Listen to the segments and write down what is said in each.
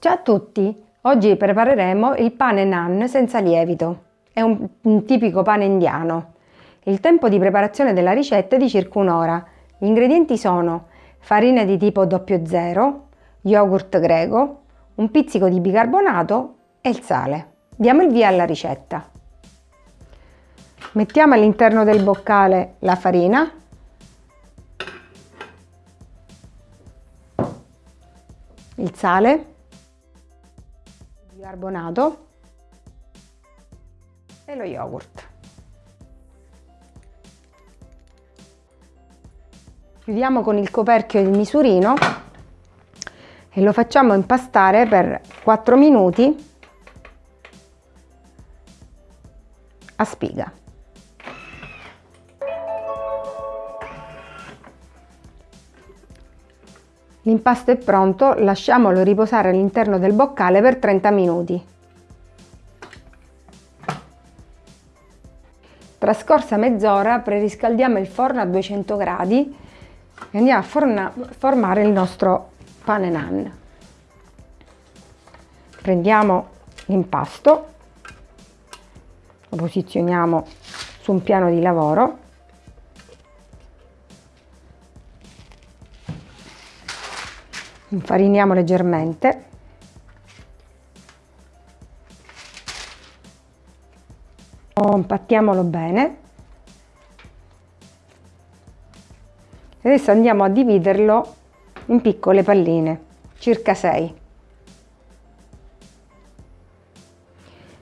Ciao a tutti! Oggi prepareremo il pane naan senza lievito. È un, un, tipico pane indiano. Il tempo di preparazione della ricetta è di circa un'ora. Gli ingredienti sono farina di tipo 00, yogurt greco, un pizzico di bicarbonato e il sale. Diamo il via alla ricetta. Mettiamo all'interno del boccale la farina il sale bicarbonato e lo yogurt. Chiudiamo con il coperchio il misurino e lo facciamo impastare per 4 minuti a spiga. L'impasto è pronto, lasciamolo riposare all'interno del boccale per 30 minuti. Trascorsa mezz'ora preriscaldiamo il forno a 200 gradi e andiamo a formare il nostro pane nan. Prendiamo l'impasto, lo posizioniamo su un piano di lavoro infariniamo leggermente. Compattiamolo bene. Adesso andiamo a dividerlo in piccole palline circa 6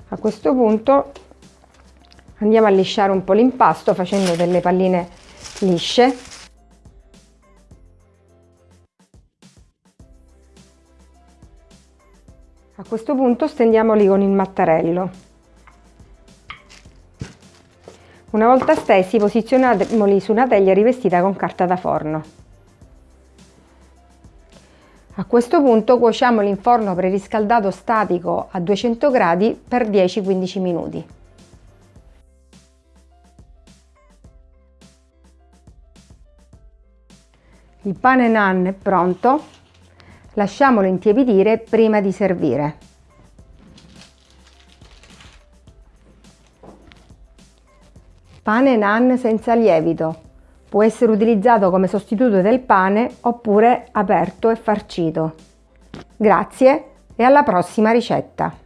a questo punto andiamo a lisciare un po' l'impasto facendo delle palline lisce questo punto stendiamoli con il mattarello. Una volta stesi posizioniamoli su una teglia rivestita con carta da forno. A questo punto cuociamoli in forno preriscaldato statico a 200 gradi per 10-15 minuti. Il pane nan è pronto, Lasciamolo intiepidire prima di servire. Pane nan senza lievito. Può essere utilizzato come sostituto del pane oppure aperto e farcito. Grazie e alla prossima ricetta!